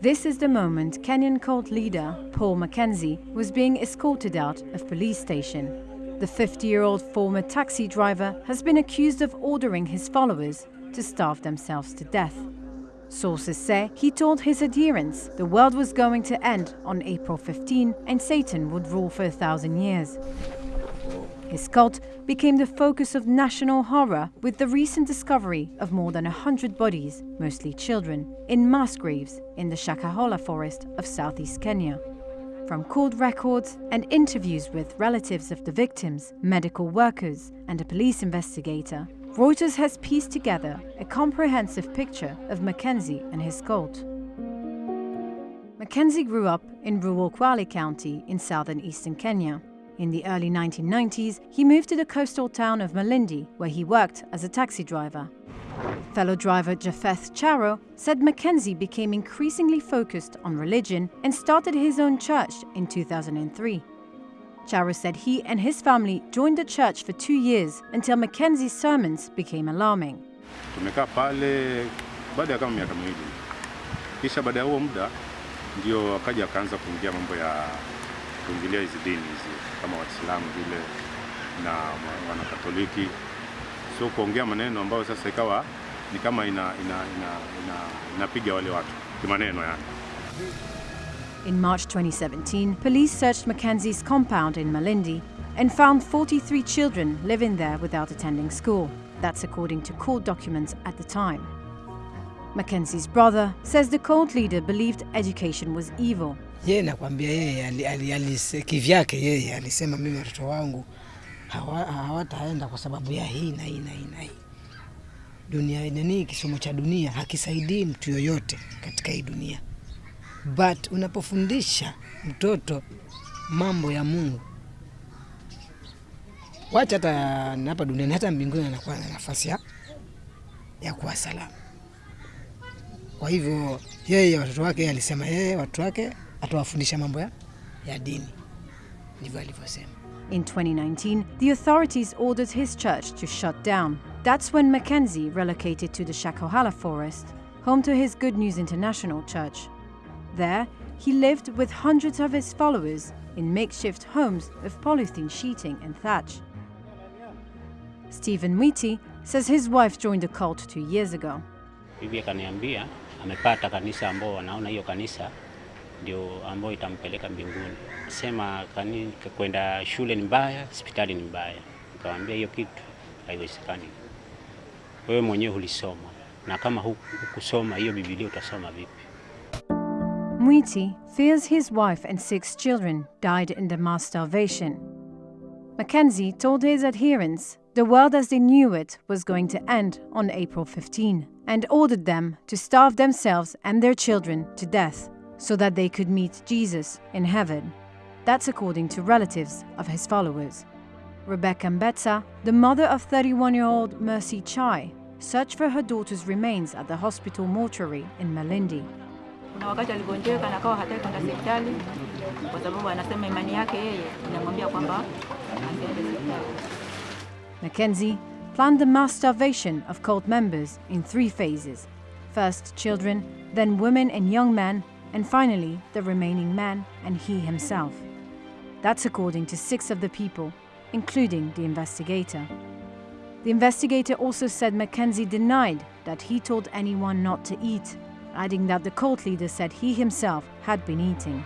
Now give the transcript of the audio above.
This is the moment Kenyan cult leader Paul Mackenzie was being escorted out of police station. The 50-year-old former taxi driver has been accused of ordering his followers to starve themselves to death. Sources say he told his adherents the world was going to end on April 15 and Satan would rule for a thousand years. His cult became the focus of national horror with the recent discovery of more than 100 bodies, mostly children, in mass graves in the Shakahola forest of southeast Kenya. From court records and interviews with relatives of the victims, medical workers, and a police investigator, Reuters has pieced together a comprehensive picture of Mackenzie and his cult. Mackenzie grew up in rural Kwale County in southern eastern Kenya. In the early 1990s, he moved to the coastal town of Malindi, where he worked as a taxi driver. Fellow driver Japheth Charo said Mackenzie became increasingly focused on religion and started his own church in 2003. Charo said he and his family joined the church for two years until Mackenzie's sermons became alarming. Kisha baada ya huo muda ndio akaja akaanza kuingia mambo ya kuingilia hizi dini hizi kama Waislamu vile na Wanakatoliki, kuongea maneno ambayo sasa ikawa ni kama ina, ina, ina, ina, wale watu kimaneno yani. In March 2017, police searched Mackenzie's compound in Malindi and found 43 children living there without attending school. That's according to court documents at the time. Mackenzie's brother says the cult leader believed education was evil. Yeye nakwambia yeye kivyake yeye alisema mimi watoto wangu hawataenda hawa kwa sababu ya hii na hii na hii na hii. Dunia nini, kisomo cha dunia hakisaidii mtu yoyote katika hii dunia, but unapofundisha mtoto mambo ya Mungu, wacha hata hapa duniani, hata mbinguni anakuwa na nafasi ya, ya kuwa salama. Kwa hivyo yeye watoto wake, alisema yeye watoto wake atawafundisha mambo ya, ya dini, ndivyo alivyosema. In 2019, the authorities ordered his church to shut down. That's when Mackenzie relocated to the Shakahola forest, home to his Good News International church. There, he lived with hundreds of his followers in makeshift homes of polythene sheeting and thatch. Stephen Mwiti says his wife joined the cult two years ago. Bibi akaniambia amepata kanisa ambao wanaona hiyo kanisa ndio ambayo itampeleka mbinguni. Sema kwenda shule ni mbaya, hospitali ni mbaya. Nikamwambia hiyo kitu haiwezekani. Wewe mwenyewe ulisoma, na kama hukusoma hiyo Biblia utasoma vipi? Mwiti fears his wife and six children died in the mass starvation. Mackenzie told his adherents the world as they knew it was going to end on April 15 and ordered them to starve themselves and their children to death so that they could meet Jesus in heaven. That's according to relatives of his followers. Rebecca Mbetsa, the mother of 31-year-old Mercy Chai, searched for her daughter's remains at the hospital mortuary in Malindi. Kuna wakati aligonjeka na akawa hataki kwenda hospitali kwa sababu anasema imani yake yeye inamwambia kwamba asiende hospitali. Mackenzie planned the mass starvation of cult members in three phases. First children, then women and young men, and finally the remaining man and he himself. That's according to six of the people, including the investigator. The investigator also said Mackenzie denied that he told anyone not to eat, adding that the cult leader said he himself had been eating.